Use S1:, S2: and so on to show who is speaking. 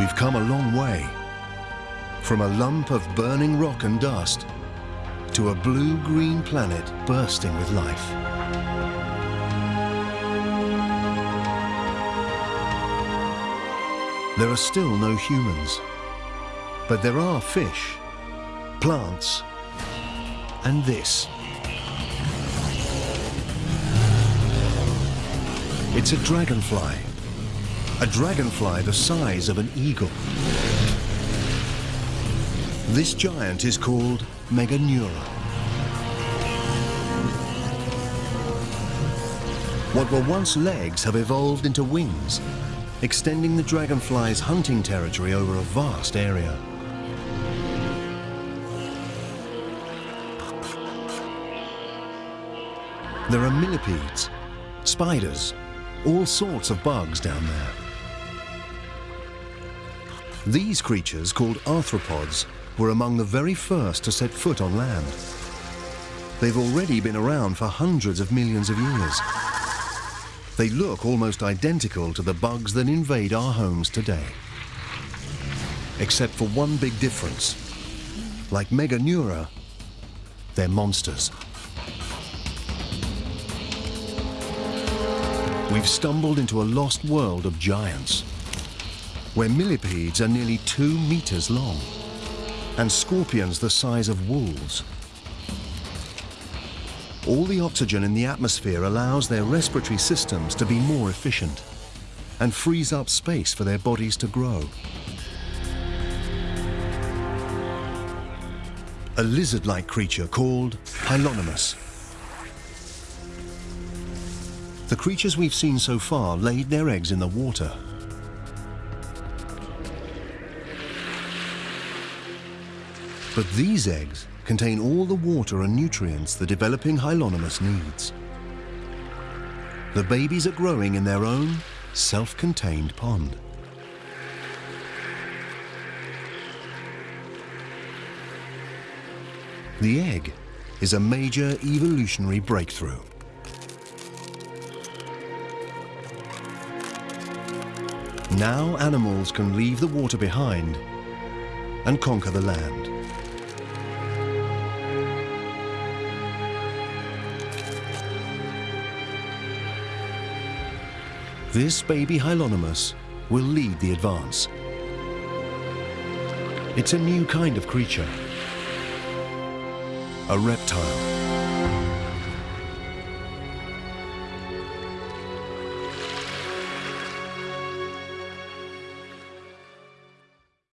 S1: We've come a long way. From a lump of burning rock and dust to a blue-green planet bursting with life. There are still no humans, but there are fish, plants, and this. It's a dragonfly. A dragonfly the size of an eagle. This giant is called Meganeura. What were once legs have evolved into wings, extending the dragonfly's hunting territory over a vast area. There are millipedes, spiders, all sorts of bugs down there. These creatures, called arthropods, were among the very first to set foot on land. They've already been around for hundreds of millions of years. They look almost identical to the bugs that invade our homes today. Except for one big difference. Like Meganeura, they're monsters. We've stumbled into a lost world of giants, where millipedes are nearly two meters long, and scorpions the size of wolves. All the oxygen in the atmosphere allows their respiratory systems to be more efficient and frees up space for their bodies to grow. A lizard-like creature called Hylonomus. The creatures we've seen so far laid their eggs in the water. But these eggs contain all the water and nutrients the developing Hylonomus needs. The babies are growing in their own self-contained pond. The egg is a major evolutionary breakthrough. Now animals can leave the water behind and conquer the land. This baby Hylonomus will lead the advance. It's a new kind of creature, a reptile.